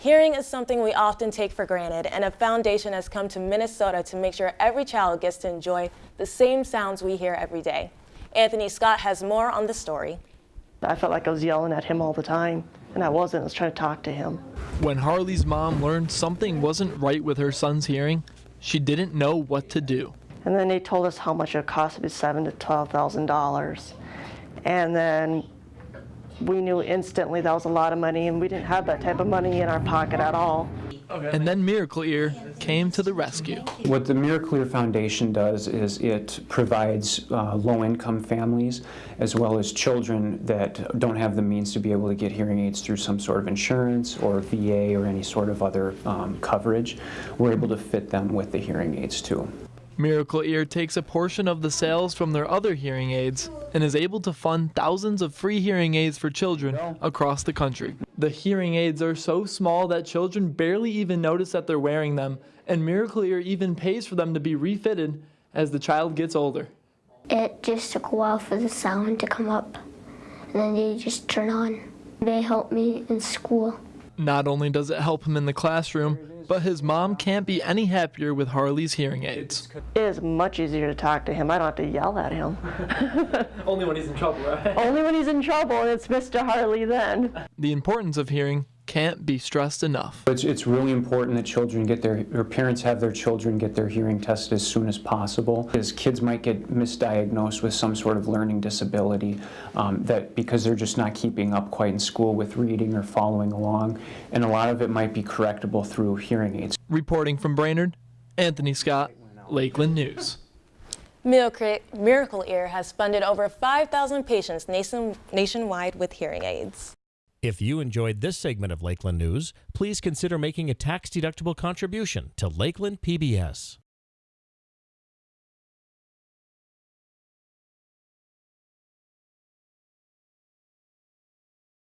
Hearing is something we often take for granted, and a foundation has come to Minnesota to make sure every child gets to enjoy the same sounds we hear every day. Anthony Scott has more on the story. I felt like I was yelling at him all the time, and I wasn't. I was trying to talk to him. When Harley's mom learned something wasn't right with her son's hearing, she didn't know what to do. And then they told us how much it cost to be seven to twelve thousand dollars, and then we knew instantly that was a lot of money, and we didn't have that type of money in our pocket at all. And then Miracle Ear came to the rescue. What the Miracle Ear Foundation does is it provides uh, low-income families as well as children that don't have the means to be able to get hearing aids through some sort of insurance or VA or any sort of other um, coverage. We're able to fit them with the hearing aids too. Miracle Ear takes a portion of the sales from their other hearing aids and is able to fund thousands of free hearing aids for children across the country. The hearing aids are so small that children barely even notice that they're wearing them, and Miracle Ear even pays for them to be refitted as the child gets older. It just took a while for the sound to come up, and then they just turn on. They help me in school. Not only does it help him in the classroom, but his mom can't be any happier with Harley's hearing aids. It is much easier to talk to him. I don't have to yell at him. Only when he's in trouble, right? Only when he's in trouble, and it's Mr. Harley then. The importance of hearing can't be stressed enough. It's, it's really important that children get their, or parents have their children get their hearing tested as soon as possible. Because kids might get misdiagnosed with some sort of learning disability um, that because they're just not keeping up quite in school with reading or following along. And a lot of it might be correctable through hearing aids. Reporting from Brainerd, Anthony Scott, Lakeland News. Miracle Ear has funded over 5,000 patients nation, nationwide with hearing aids. If you enjoyed this segment of Lakeland News, please consider making a tax-deductible contribution to Lakeland PBS.